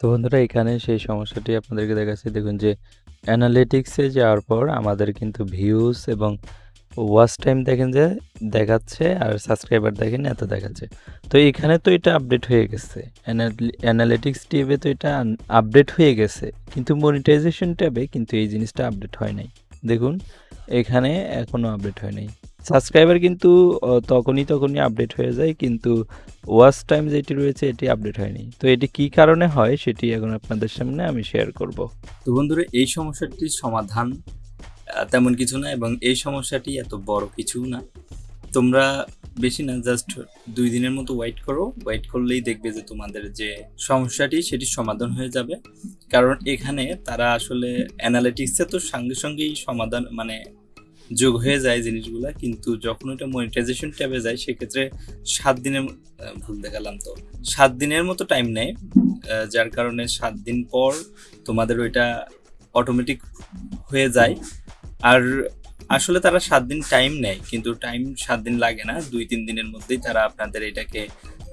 তো বন্ধুরা, এখানে সেই সমস্যাটি আপনাদেরকে দেখাচ্ছি। দেখুন যে অ্যানালিটিক্সে যাওয়ার পর আমাদের কিন্তু ভিউজ এবং ওয়াচ টাইম দেখেন যে দেখাচ্ছে আর সাবস্ক্রাইবার দেখেন এত দেখাচ্ছে। তো এখানে তো এটা আপডেট হয়ে গেছে। অ্যানালিটিক্স ট্যাবে তো এটা আপডেট হয়ে গেছে। কিন্তু মনিটাইজেশন ট্যাবে কিন্তু এই জিনিসটা আপডেট হয় নাই। দেখুন, এখানে এখনও আপডেট হয় নাই। সাবস্ক্রাইবার কিন্তু তখনই তখনই আপডেট হয়ে যায়, কিন্তু ওয়াচ টাইম যেটি রয়েছে, এটি আপডেট হয়নি। তো এটি কি কারণে হয়, সেটি এখন আপনাদের সামনে আমি শেয়ার করব। তো বন্ধুরা, এই সমস্যাটির সমাধান তেমন কিছু না, এবং এই সমস্যাটি এত বড় কিছু না। তোমরা বেশি না জাস্ট দুই দিনের মতো ওয়েট করো। ওয়েট করলেই দেখবে যে তোমাদের যে সমস্যাটি, সেটি সমাধান হয়ে যাবে। কারণ এখানে তারা আসলে অ্যানালিটিক্সে তো সঙ্গে সঙ্গেই সমাধান মানে যোগ হয়ে যায় জিনিসগুলা, কিন্তু যখন ওটা মনিটাইজেশন ট্যাবে যায়, সেক্ষেত্রে সাত দিনের ভুল দেখালাম তো। সাত দিনের মতো টাইম নেয় যার কারণে সাত দিন পর তোমাদের ওইটা অটোমেটিক হয়ে যায়। আর আসলে তারা সাত দিন টাইম নেয়, কিন্তু টাইম সাত দিন লাগে না, দুই, তিন দিনের মধ্যেই তারা আপনাদের এটাকে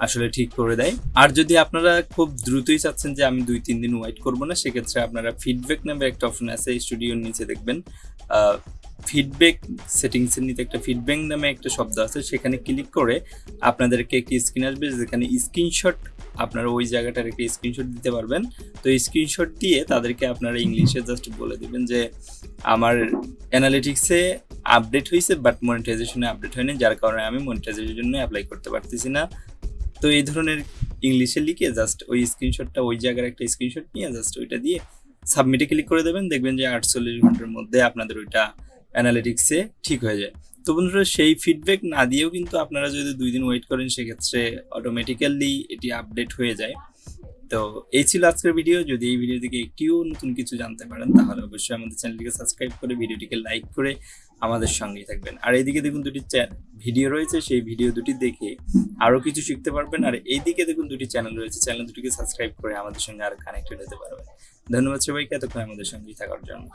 আসলে ঠিক করে দেয়। আর যদি আপনারা খুব দ্রুতই চাচ্ছেন যে আমি দুই, তিন দিন ওয়েট করব না, সেক্ষেত্রে আপনারা ফিডব্যাক নামে একটা অপশন আছে স্টুডিওর নিচে দেখবেন। ফিডব্যাক সেটিংসের নিতে একটা ফিডব্যাক নামে একটা শব্দ আছে, সেখানে ক্লিক করে আপনাদেরকে একটি স্ক্রিন আসবে, যেখানে স্ক্রিনশট আপনারা ওই জায়গাটার একটা স্ক্রিনশট দিতে পারবেন। তো স্ক্রিনশট দিয়ে তাদেরকে আপনারা ইংলিশে জাস্ট বলে দিবেন যে, আমার অ্যানালিটিক্সে আপডেট হয়েছে বাট মনিটাইজেশনে আপডেট হয়নি, যার কারণে আমি মনিটাইজেশনের জন্য অ্যাপ্লাই করতে পারতেছি না। তো এই ধরনের ইংলিশে লিখে জাস্ট ওই স্ক্রিনশটটা ওই জায়গার একটা স্ক্রিনশট নিয়ে জাস্ট ওইটা দিয়ে সাবমিটে ক্লিক করে দেবেন। দেখবেন যে আটচল্লিশ ঘণ্টার মধ্যে আপনাদের ওইটা অ্যানালিটিক্সে ঠিক হয়ে যায়। তো বন্ধুরা, সেই ফিডব্যাক না দিয়েও কিন্তু আপনারা যদি দুই দিন ওয়েট করেন, সেক্ষেত্রে অটোমেটিক্যালি এটি আপডেট হয়ে যায়। তো এই ছিল আজকের ভিডিও যদি এই ভিডিও থেকে একটিও নতুন কিছু জানতে পারেন, তাহলে অবশ্যই আমাদের চ্যানেলটিকে সাবস্ক্রাইব করে ভিডিওটিকে লাইক করে আমাদের সঙ্গেই থাকবেন। আর এইদিকে দেখুন দুটি ভিডিও রয়েছে, সেই ভিডিও দুটি দেখে আরও কিছু শিখতে পারবেন। আর এইদিকে দেখুন দুটি চ্যানেল রয়েছে চ্যানেল দুটিকে সাবস্ক্রাইব করে আমাদের সঙ্গে আর কানেক্টেড হতে পারবেন। ধন্যবাদ সবাইকে, এতক্ষণ আমাদের সঙ্গেই থাকার জন্য।